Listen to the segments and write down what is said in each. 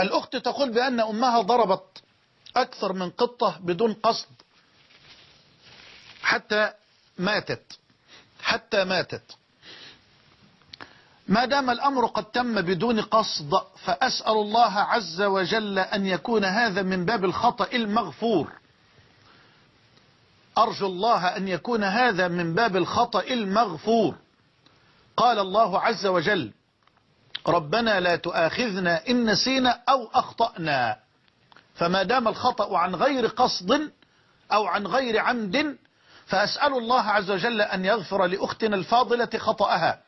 الأخت تقول بأن أمها ضربت أكثر من قطة بدون قصد. حتى ماتت. حتى ماتت. ما دام الأمر قد تم بدون قصد فأسأل الله عز وجل أن يكون هذا من باب الخطأ المغفور. أرجو الله أن يكون هذا من باب الخطأ المغفور. قال الله عز وجل ربنا لا تؤاخذنا إن نسينا أو أخطأنا. فما دام الخطأ عن غير قصد أو عن غير عمد فأسأل الله عز وجل أن يغفر لأختنا الفاضلة خطأها.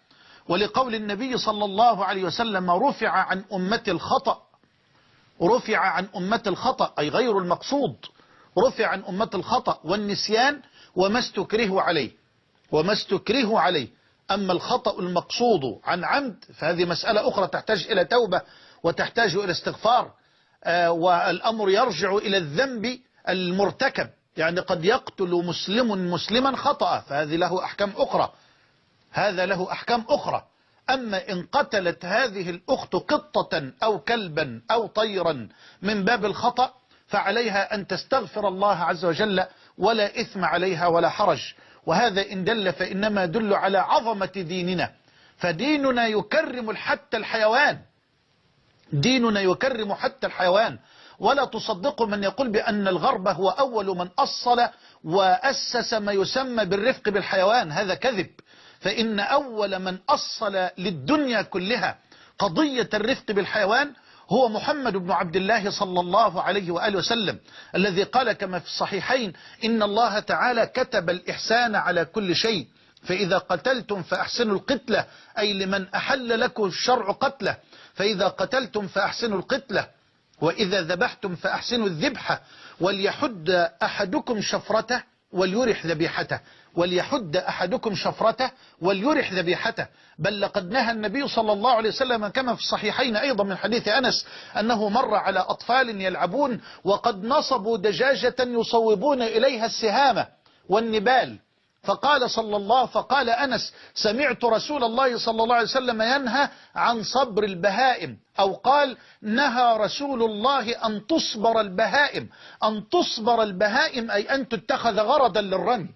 ولقول النبي صلى الله عليه وسلم رفع عن أمة الخطأ. رفع عن أمة الخطأ أي غير المقصود. رفع عن أمة الخطأ والنسيان وما استكره عليه. وما استكره عليه. أما الخطأ المقصود عن عمد فهذه مسألة أخرى تحتاج إلى توبة وتحتاج إلى استغفار آه والأمر يرجع إلى الذنب المرتكب. يعني قد يقتل مسلم مسلما خطأ فهذه له أحكام أخرى. هذا له أحكام أخرى. أما إن قتلت هذه الأخت قطة أو كلبا أو طيرا من باب الخطأ فعليها أن تستغفر الله عز وجل ولا إثم عليها ولا حرج. وهذا إن دل فإنما يدل على عظمة ديننا. فديننا يكرم حتى الحيوان. ديننا يكرم حتى الحيوان. ولا تصدق من يقول بأن الغرب هو أول من أصل وأسس ما يسمى بالرفق بالحيوان. هذا كذب. فإن أول من أصل للدنيا كلها قضية الرفق بالحيوان هو محمد بن عبد الله صلى الله عليه وآله وسلم الذي قال كما في الصحيحين إن الله تعالى كتب الإحسان على كل شيء فإذا قتلتم فأحسنوا القتلة أي لمن أحل لكم الشرع قتله فإذا قتلتم فأحسنوا القتلة وإذا ذبحتم فأحسنوا الذبحة وليحد أحدكم شفرته وليرح ذبيحته وليحد أحدكم شفرته وليرح ذبيحته. بل لقد نهى النبي صلى الله عليه وسلم كما في الصحيحين أيضا من حديث أنس أنه مر على أطفال يلعبون وقد نصبوا دجاجة يصوبون إليها السهامة والنبال. فقال صلى الله فقال أنس سمعت رسول الله صلى الله عليه وسلم ينهى عن صبر البهائم أو قال نهى رسول الله أن تصبر البهائم. أن تصبر البهائم أي أن تتخذ غرضا للرمي.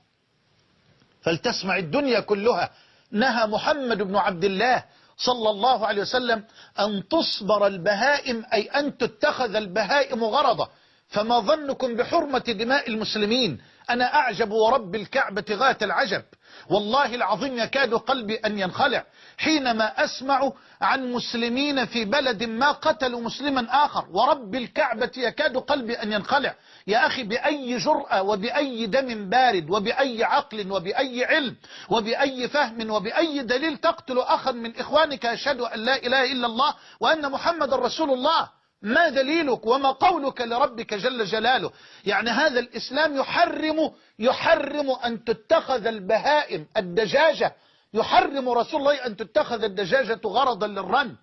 فلتسمع الدنيا كلها. نهى محمد بن عبد الله صلى الله عليه وسلم أن تصبر البهائم أي أن تتخذ البهائم غرضا. فما ظنكم بحرمة دماء المسلمين؟ أنا أعجب ورب الكعبة غاية العجب. والله العظيم يكاد قلبي أن ينخلع حينما أسمع عن مسلمين في بلد ما قتلوا مسلما آخر. ورب الكعبة يكاد قلبي أن ينخلع. يا أخي بأي جرأة وبأي دم بارد وبأي عقل وبأي علم وبأي فهم وبأي دليل تقتل أخا من إخوانك يشهد أن لا إله إلا الله وأن محمد رسول الله. ما دليلك وما قولك لربك جل جلاله؟ يعني هذا الإسلام يحرم يحرم أن تتخذ البهائم الدجاجة. يحرم رسول الله أن تتخذ الدجاجة غرضا للرن.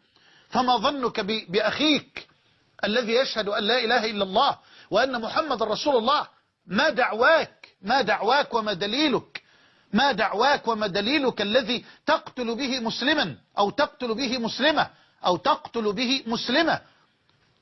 فما ظنك بأخيك الذي يشهد أن لا إله إلا الله وأن محمد رسول الله؟ ما دعواك؟ ما دعواك وما دليلك؟ ما دعواك وما دليلك الذي تقتل به مسلما أو تقتل به مسلمة أو تقتل به مسلمة؟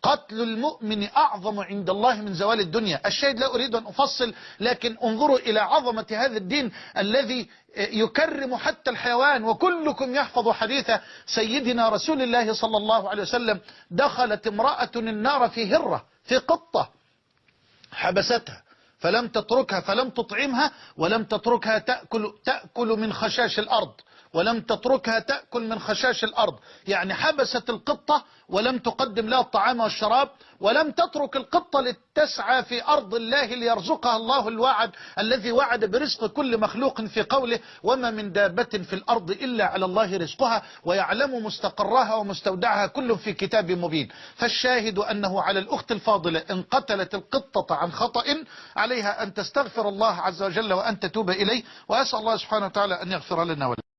قتل المؤمن أعظم عند الله من زوال الدنيا. الشاهد لا أريد أن أفصل لكن انظروا إلى عظمة هذا الدين الذي يكرم حتى الحيوان وكلكم يحفظ حديث سيدنا رسول الله صلى الله عليه وسلم دخلت امرأة النار في هرة في قطة حبستها فلم تتركها فلم تطعمها ولم تتركها تأكل, تأكل من خشاش الأرض. ولم تتركها تأكل من خشاش الأرض. يعني حبست القطة ولم تقدم لها الطعام والشراب ولم تترك القطة لتسعى في أرض الله ليرزقها الله الوعد الذي وعد برزق كل مخلوق في قوله وما من دابة في الأرض إلا على الله رزقها ويعلم مستقرها ومستودعها كل في كتاب مبين. فالشاهد أنه على الأخت الفاضلة إن قتلت القطة عن خطأ عليها أن تستغفر الله عز وجل وأن تتوب إليه وأسأل الله سبحانه وتعالى أن يغفر لنا ولها